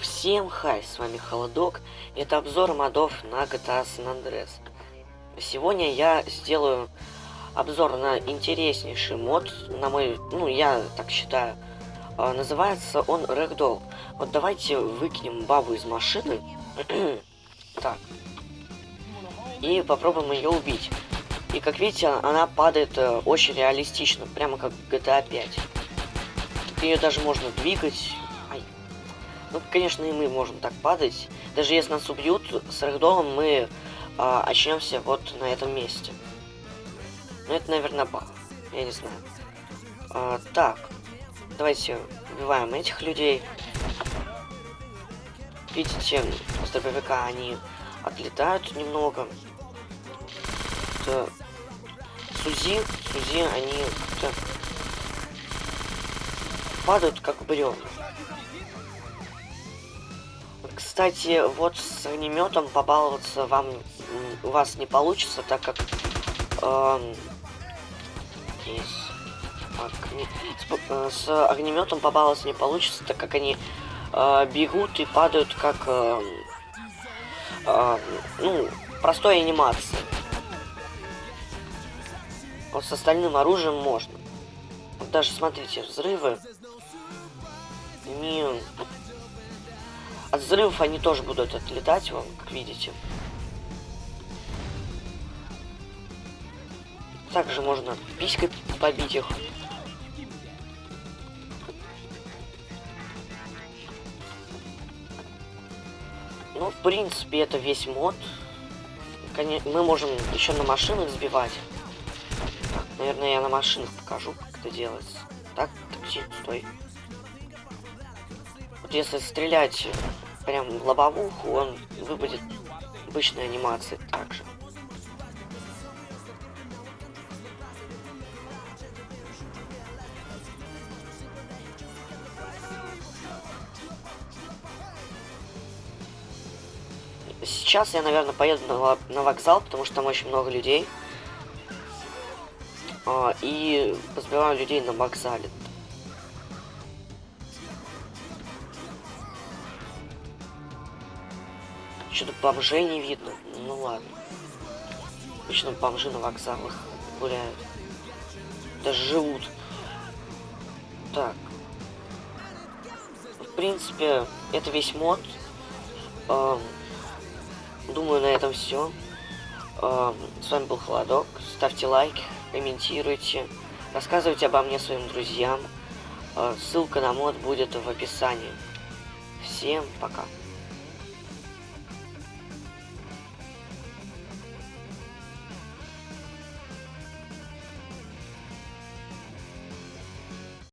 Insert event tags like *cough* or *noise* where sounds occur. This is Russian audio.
Всем хай, с вами Холодок. Это обзор модов на GTA San Andreas. Сегодня я сделаю обзор на интереснейший мод, на мой, ну я так считаю. А, называется он Ragdoll. Вот давайте выкинем бабу из машины. *clears throat* так. И попробуем ее убить. И как видите, она падает э, очень реалистично, прямо как GTA 5. Ее даже можно двигать, ну, конечно, и мы можем так падать. Даже если нас убьют, с рэгдолом мы а, очнемся вот на этом месте. Ну, это, наверное, баг. Я не знаю. А, так. Давайте убиваем этих людей. Видите, с дробовика они отлетают немного. Это... Сузи, Сузи, они падают как бревна. Кстати, вот с огнеметом побаловаться вам у вас не получится, так как э, огне... с, э, с огнеметом побаловаться не получится, так как они э, бегут и падают как э, э, ну простой анимации. Вот с остальным оружием можно. Вот даже смотрите, взрывы не от взрывов они тоже будут отлетать, вам, как видите. Также можно писькой побить их. Ну, в принципе, это весь мод. Мы можем еще на машинах сбивать. Так, наверное, я на машинах покажу, как это делается. Так, такси, стой. Вот если стрелять прям в лобовуху, он выпадет обычной анимации также. Сейчас я, наверное, поеду на, на вокзал, потому что там очень много людей. А, и позбиваю людей на вокзале. Что-то бомжей не видно. Ну ладно. Обычно бомжи на вокзалах гуляют. Даже живут. Так. В принципе, это весь мод. Эм, думаю, на этом все. Эм, с вами был Холодок. Ставьте лайки, комментируйте. Рассказывайте обо мне своим друзьям. Э, ссылка на мод будет в описании. Всем пока.